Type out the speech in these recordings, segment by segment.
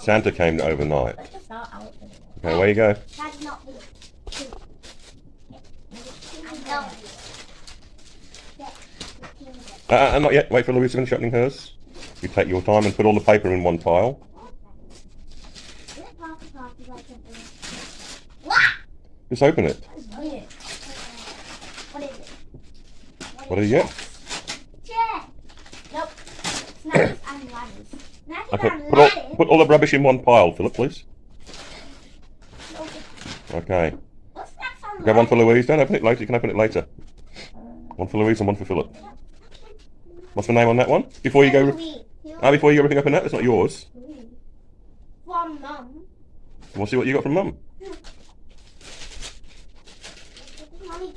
Santa came overnight. Let's just start out. with it. Okay, where you go? That's not the. I know. Uh, uh, not yet. Wait for Louise to finish opening hers. You take your time and put all the paper in one pile. Just open it. What is it? What do you get? Nope. Snacks and ladders. Snacks Okay, put all, put all the rubbish in one pile, Philip, please. Okay. Snacks one for? Louise. Don't open it later. You can open it later. One for Louise and one for Philip. What's the name on that one? Before you go. Ah, before you go ripping open that, that's not yours. From mum. We'll see what you got from Mum.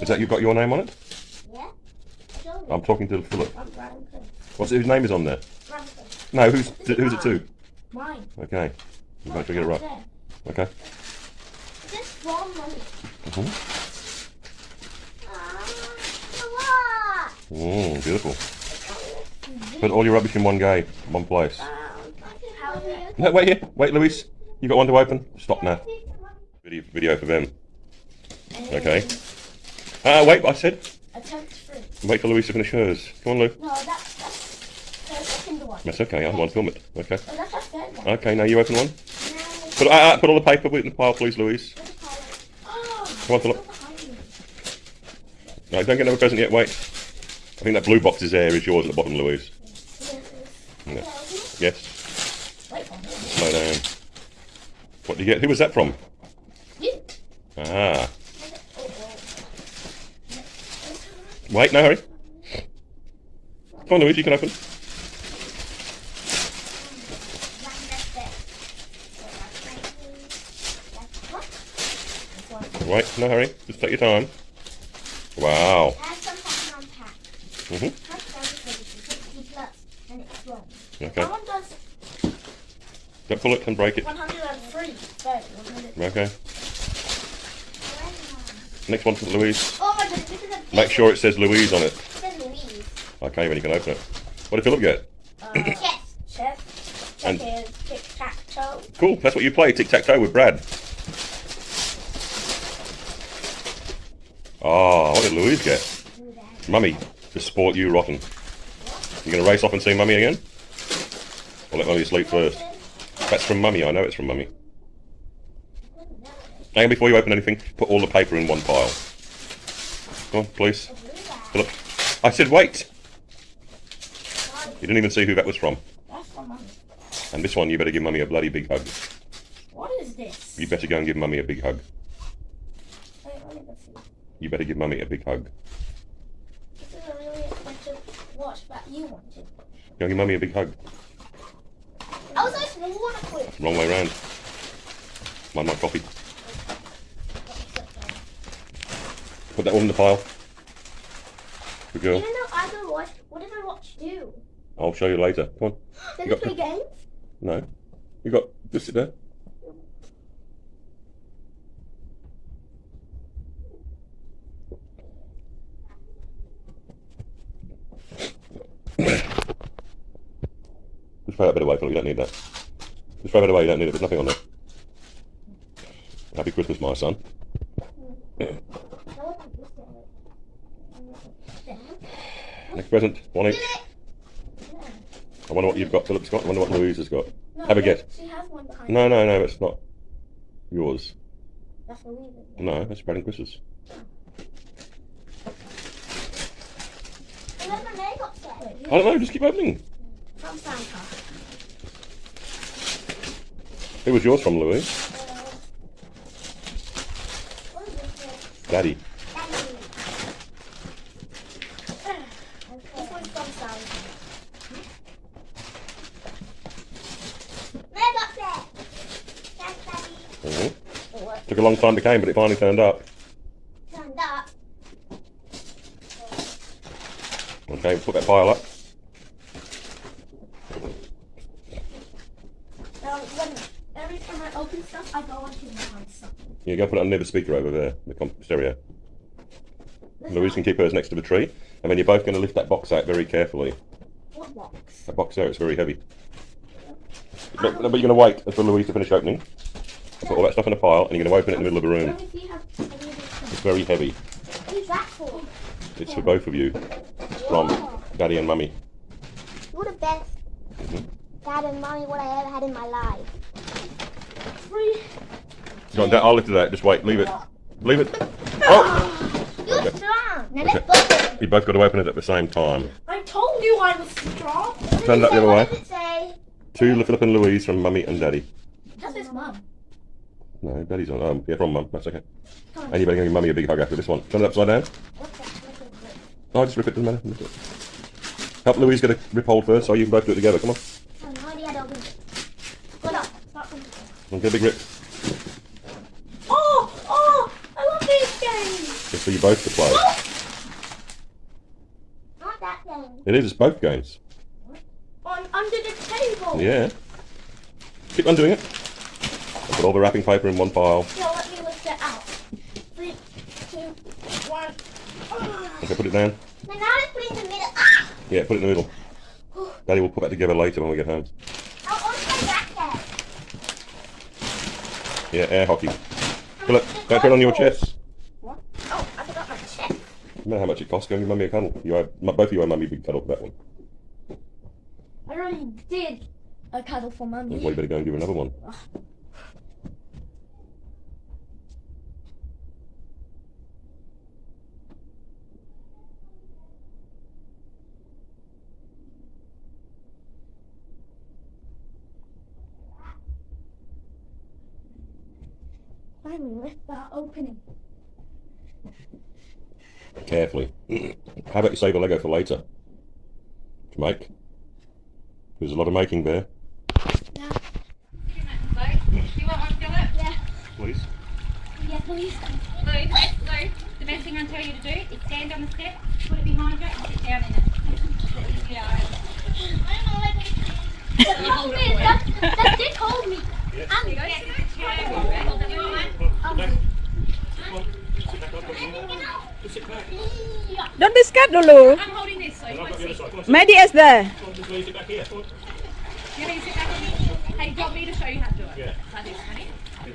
Is that you've got your name on it? Yeah. I'm talking to Philip. What's whose name is on there? No, who's who's it to? Mine. Okay. You better get it right. Okay. This from mummy. Mhm. Ah, Mm, beautiful. Put all your rubbish in one gay, one place. No, wait here. Wait, Louise. You got one to open? Stop now. Video, video for them. Okay. Ah, wait. I said. Wait for Louise to finish hers. Come on, Lou. No, that's that's the second one. That's okay. I want to film it. Okay. Oh, that's our third one. Okay. Now you open one. Put ah, ah, put all the paper in the pile, please, Louise. where's the color? Oh, Come on, Philip. No, don't get another present yet. Wait. I think that blue box is there. Is yours at the bottom, Louise? Yeah. Yes. Wait for me. Slow down. What did you get? Who was that from? You. Ah. Wait, no hurry. Come on, Louise, you can open. Wait, no hurry. Just take your time. Wow. hmm Okay. That one does Don't pull it and break it. 103. Okay. Next one for Louise. Oh my goodness, this is a Make sure it says Louise on it. It says Louise. Okay, then you can open it. What did Philip get? Uh, Yes. chef. And- Checkers. Tic tac toe. Cool. That's what you play. Tic tac toe with Brad. Oh, what did Louise get? Mummy, to sport you rotten. You gonna race off and see Mummy again? Or let Mummy sleep first? That's from Mummy. I know it's from Mummy. And before you open anything, put all the paper in one pile. Come on, please. Philip. I said wait. You didn't even see who that was from. That's from mummy. And this one, you better give Mummy a bloody big hug. What is this? You better go and give Mummy a big hug. Wait, let me go see. You better give Mummy a big hug. This is a really expensive watch that you wanted. Go give Mummy a big hug. I was like, no one quit. Wrong way round. Mind my coffee. Put that one in the pile. Good girl. Even though I don't watch, what did my watch do? I'll show you later. Come on. Did You it got play games? No. You got. Just sit there. Just throw that bit away, Philip. You don't need that. Just throw that away. You don't need it. There's nothing on there. Happy Christmas, my son. Next present. One each. I wonder what you've got, Philip's got. I wonder what Louise has got. No, Have a guess. She has one No, no, no. It's not yours. That's. No, that's Brad and Chris's. Oh. And then my name got said. Wait, I don't know. Just keep opening. From Santa. Who was yours from, Louis? What is? Daddy. Daddy. This one's from Santa. Mega set. That's Daddy. hmm Took a long time to come, but it finally turned up. Turned up. Okay, put that pile up. Now, when, every time I open stuff, I go onto behind something. Yeah, go put it on near the speaker over there, the comp- stereo. Louise can keep hers next to the tree, and then you're both going to lift that box out very carefully. What box? That box there, it's very heavy. But, but you're going to wait for Louise to finish opening. Put all that stuff in a pile, and you're going to open it in the middle of the room. Let me see how any of this stuff. It's very heavy. Who's that for? It's for both of you. It's from Daddy and Mummy. You're the best dad and mommy what I ever had in my life. Three. Go on, Dad, I'll lift it out. Just wait. Leave it. Leave it. Oh! You're Okay. strong. Now Okay. let's both. You both got to open it at the same time. I told you I was strong. Turn it up the other way. What does it say? To Philip and Louise from Mummy and Daddy. That is mum. No, Daddy's on. Um, yeah, from Mum. That's okay. Come on. And you better give your Mummy a big hug after this one. Turn it upside down. What's that? What's that? No, just rip it. Doesn't matter. Rip it. Help Louise get a rip hold first, so you can both do it together. Come on. I have no idea how to open. Good up. Start from- And get a big rip. Oh, oh, I love these games. Just for you both to play. Not that thing. It is. It's both games. On under the table. Yeah. Keep on doing it. And put all the wrapping paper in one pile. Now let me lift it out. Three, two, one. Okay, put it down. Let's put it in the middle. Ah! Yeah, put it in the middle. Daddy will put that together later when we get home. I'll open that. Yeah, air hockey. Philip, don't put it on your chest. What? Oh, I forgot my chest. Remember how much it costs? Go and give mummy a cuddle. You have, both of you owe mummy a big cuddle for that one. I already did a cuddle for mummy. Well, you better go and give her another one. Finally lift that opening. Carefully. How about you save a Lego for later? To make. There's a lot of making there. Yeah. Do you want one, Philip? Yeah. Please. Yeah, please. Lou, Lou, the best thing I tell you to do is stand on the step, put it behind you, and sit down in it. Yeah. Hold me. That, that did hold me. I'm going to sit chair. You want one? Don't be scared, Lulu. I'm holding this, so you won't see. Maddie is there. You want me to sit back on me? Hey, do you want me to show you how to do it? Yeah. Like this, honey. You're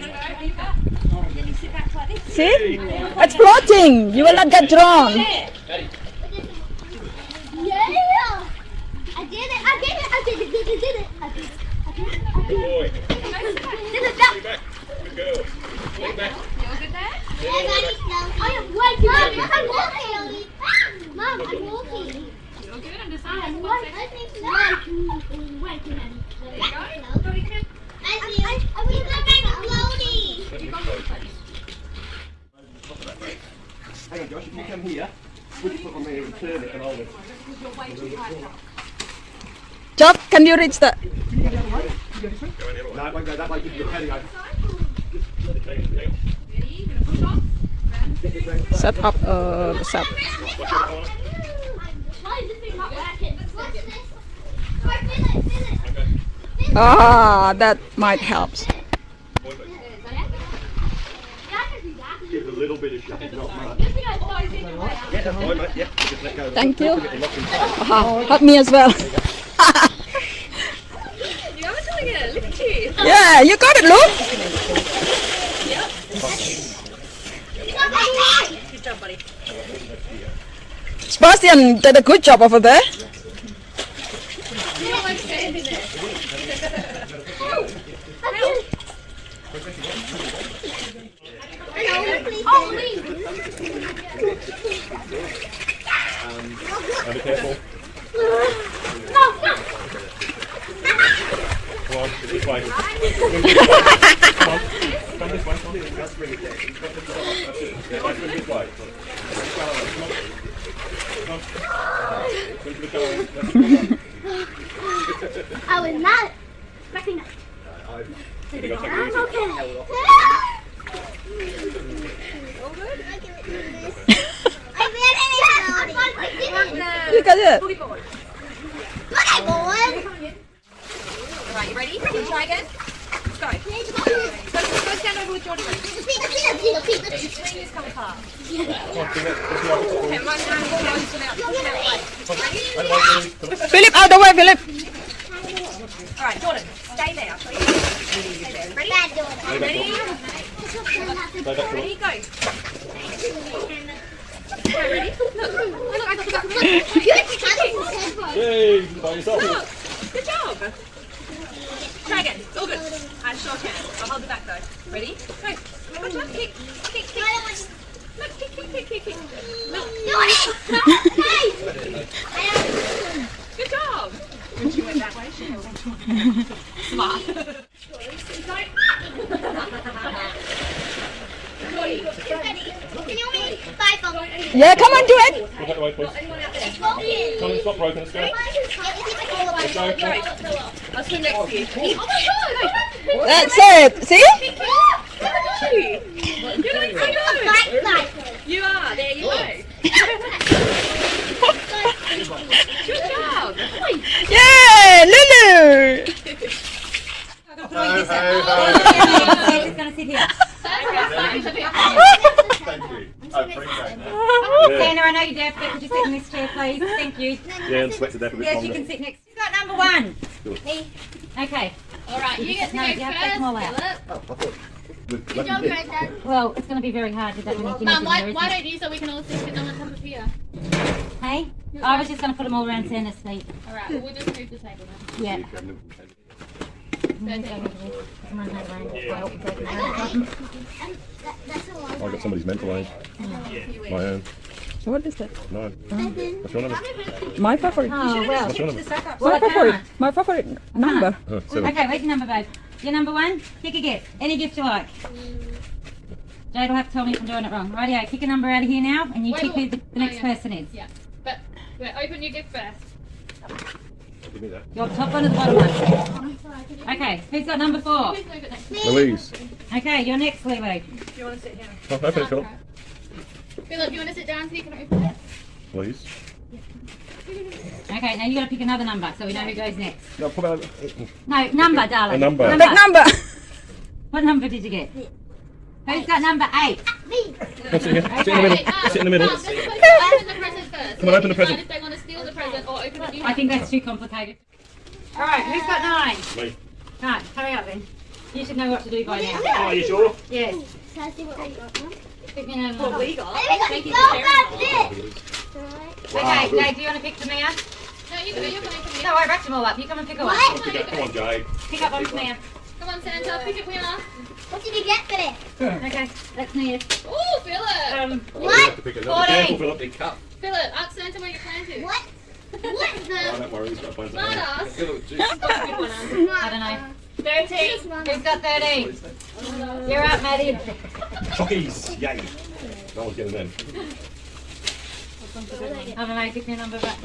gonna go over your butt, and then you sit back like this. See? It's floating. You will not get drawn. There. Yeah! I did it! I did it! I did it! Did it! Did it! I did it! I did it! I did it! Did it! That- You're good there? I am working. Mom, I'm walking. Mom, I'm Josh, if you come here, put your foot on there and turn it and hold it. You're way too high up. Job, can you reach the... No, it won't go that way, give your patio. Ready? You're gonna push off. Set up uh, set. Ah, that might help. Thank you. Ah, help me as well. Yeah, you got it, Good job, buddy. Sebastian did a good job over there. You don't like standing there. Oh, be careful. No, no. Come on, this way. Come on, come this way. Come this way. I was not expecting that. You got to take it easy. Okay. I ran You got it. Boogie board. Come on. Right, you ready? Can you try again? Let's go stand over with Jordan. Peter, Peter, is coming apart. Philip, out the way, Philip. Alright, Jordan, stay there. Stay there. Ready? Bad Jordan. Ready? Go. Ready? Look, oh, look, I got the back of the Yay, by yourself. Look, good job. Try again. All good. I sure can. I'll hold it back though. Ready? Go. Watch out. Kick. Kick. Kick. Look. Kick. Kick. Kick. Kick. Kick. Look. Good job. When she went that way, she went Smart. Can you want me to buy from Yeah, come on, do it. Go back the way, please. Anyone? Come on, it's not broken. Let's go. Let's Go. Go. I'll next to. Oh my god! That's it. See? You're doing so good. You are. There you go. Good job. Yeah, Lulu. It's going to sit here. Thank you. I appreciate that. Yeah, Santa, I know you're deaf, but could you sit in this chair, please? Thank you. yeah and sweat to death a bit Yes, you longer. can sit next. Who's got number one? Me. Okay. All right, you get to No, go you have to take them all out. first, oh, Good job, Granddad. Well, it's going to be very hard with that many Philip. Mum, in why, there, why isn't don't you so we can all sit them on top of here? Hey? I was just going to put them all around Santa's feet. All right, well, we'll just move the table then. Yeah. And that, that's a long oh, I got somebody's mental age. My own. What is that? No. What's your number? My favorite. Oh, well. What's your number? My I favorite. can't. My favorite uh-huh. number. Oh, seven. Okay, where's your number, babe? Your number one? Pick a gift. Any gift you like. Jade will have to tell me if I'm doing it wrong. Rightio, pick a number out of here now, and you Wait, pick who wait. the, the next Oh, yeah. person is. Yeah, but wait, open your gift first. Give me that. Your top one or the bottom one? Okay, who's got number four? Please move it next. to Louise. Okay, you're next, Lulu. Do you want to sit here? Oh, open it, Philip. Philip, you want to sit down so you can open it? Please. Okay, now you got to pick another number so we know who goes next. No, put that. No, number, darling. A number. Big number. What number did you get? Who's got number eight? Ah, me. Come sit here. Sit in the middle. Wait, Sit in the middle. Mum, just supposed to open the present first. Come on, open the present. If they want to steal the present or open it new I think that's too complicated. All right, who's got nine? Me. Right, hurry up then. You should know what to do by now. Are you sure? Yes. Can I see what we got, Mum? Pick me another What we got? Hey, we got Thank you so for bad sharing, this. Alright. Okay, good. Do you want to pick Tamia? No, you go. You're going to No, I wrapped them all up. You come and pick one. What? Pick up. Come on, Jade. Pick up one Tamia. Come on, Santa, pick it winner. What did you get for this? Okay, that's Nia. Oh, Philip. Um, Oh, you have to pick another. Be Careful, 14. Philip. Big cup. Philip, ask Santa where you plan to. What? What Oh, don't worry. He's got phones. Smart ass. I don't know. 13. Who's got 13? You're up, Maddie. Chockies. Yay. No one's getting them. I don't know, pick me a number back.